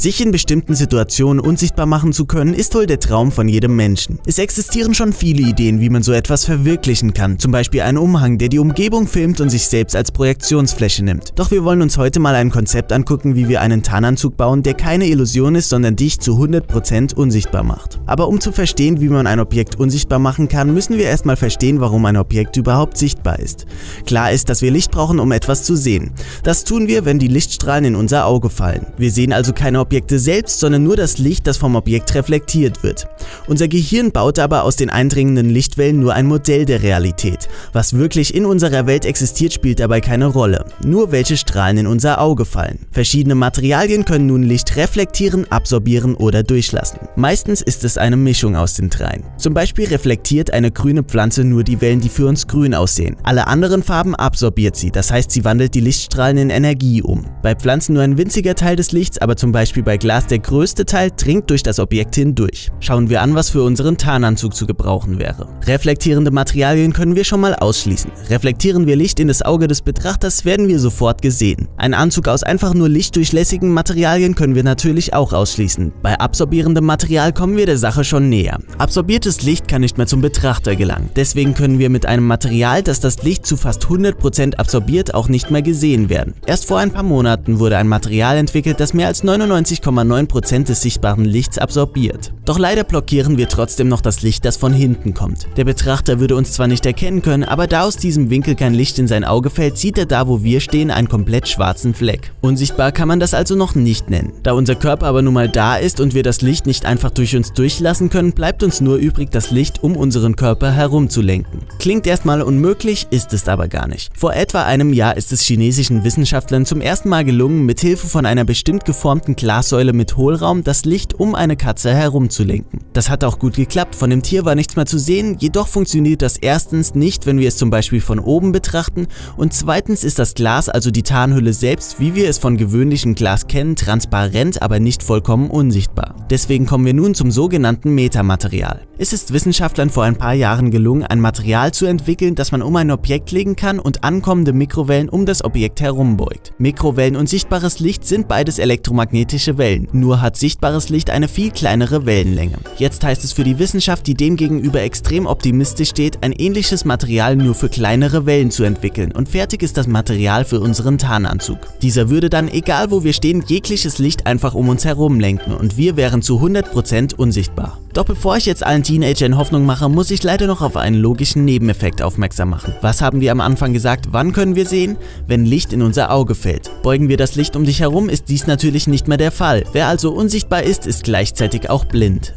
Sich in bestimmten Situationen unsichtbar machen zu können, ist wohl der Traum von jedem Menschen. Es existieren schon viele Ideen, wie man so etwas verwirklichen kann, zum Beispiel ein Umhang, der die Umgebung filmt und sich selbst als Projektionsfläche nimmt. Doch wir wollen uns heute mal ein Konzept angucken, wie wir einen Tarnanzug bauen, der keine Illusion ist, sondern dich zu 100% unsichtbar macht. Aber um zu verstehen, wie man ein Objekt unsichtbar machen kann, müssen wir erstmal verstehen, warum ein Objekt überhaupt sichtbar ist. Klar ist, dass wir Licht brauchen, um etwas zu sehen. Das tun wir, wenn die Lichtstrahlen in unser Auge fallen. Wir sehen also keine Objekte selbst, sondern nur das Licht, das vom Objekt reflektiert wird. Unser Gehirn baut aber aus den eindringenden Lichtwellen nur ein Modell der Realität. Was wirklich in unserer Welt existiert, spielt dabei keine Rolle. Nur welche Strahlen in unser Auge fallen. Verschiedene Materialien können nun Licht reflektieren, absorbieren oder durchlassen. Meistens ist es eine Mischung aus den dreien. Zum Beispiel reflektiert eine grüne Pflanze nur die Wellen, die für uns grün aussehen. Alle anderen Farben absorbiert sie, das heißt sie wandelt die Lichtstrahlen in Energie um. Bei Pflanzen nur ein winziger Teil des Lichts, aber zum Beispiel bei Glas der größte Teil dringt durch das Objekt hindurch. Schauen wir an, was für unseren Tarnanzug zu gebrauchen wäre. Reflektierende Materialien können wir schon mal ausschließen. Reflektieren wir Licht in das Auge des Betrachters, werden wir sofort gesehen. Ein Anzug aus einfach nur lichtdurchlässigen Materialien können wir natürlich auch ausschließen. Bei absorbierendem Material kommen wir der Sache schon näher. Absorbiertes Licht kann nicht mehr zum Betrachter gelangen. Deswegen können wir mit einem Material, das das Licht zu fast 100% absorbiert, auch nicht mehr gesehen werden. Erst vor ein paar Monaten wurde ein Material entwickelt, das mehr als 99,9% des sichtbaren Lichts absorbiert. Doch leider blockieren wir trotzdem noch das Licht, das von hinten kommt. Der Betrachter würde uns zwar nicht erkennen können, aber da aus diesem Winkel kein Licht in sein Auge fällt, sieht er da, wo wir stehen, einen komplett schwarzen Fleck. Unsichtbar kann man das also noch nicht nennen. Da unser Körper aber nun mal da ist und wir das Licht nicht einfach durch uns durchlassen können, bleibt uns nur übrig, das Licht um unseren Körper herum zu lenken. Klingt erstmal unmöglich, ist es aber gar nicht. Vor etwa einem Jahr ist es chinesischen Wissenschaftlern zum ersten Mal gelungen, mit Hilfe von einer bestimmt geformten Glassäule mit Hohlraum das Licht um eine Katze herumzulenken. Das hat auch gut geklappt, von dem Tier war nichts mehr zu sehen, jedoch funktioniert das erstens nicht, wenn wir es zum Beispiel von oben betrachten und zweitens ist das Glas, also die Tarnhülle selbst, wie wir es von gewöhnlichem Glas kennen, transparent, aber nicht vollkommen unsichtbar. Deswegen kommen wir nun zum sogenannten Metamaterial. Es ist Wissenschaftlern vor ein paar Jahren gelungen, ein Material zu entwickeln, das man um ein Objekt legen kann und ankommende Mikrowellen um das Objekt herumbeugt. Mikrowellen und sichtbares Licht sind beides elektromagnetische Wellen, nur hat sichtbares Licht eine viel kleinere Wellenlänge. Jetzt heißt es für die Wissenschaft, die demgegenüber extrem optimistisch steht, ein ähnliches Material nur für kleinere Wellen zu entwickeln und fertig ist das Material für unseren Tarnanzug. Dieser würde dann, egal wo wir stehen, jegliches Licht einfach um uns herum lenken und wir wären zu 100% unsichtbar. Doch bevor ich jetzt allen Teenagern Hoffnung mache, muss ich leider noch auf einen logischen Nebeneffekt aufmerksam machen. Was haben wir am Anfang gesagt, wann können wir sehen? Wenn Licht in unser Auge fällt. Beugen wir das Licht um dich herum, ist dies natürlich nicht mehr der Fall. Wer also unsichtbar ist, ist gleichzeitig auch blind.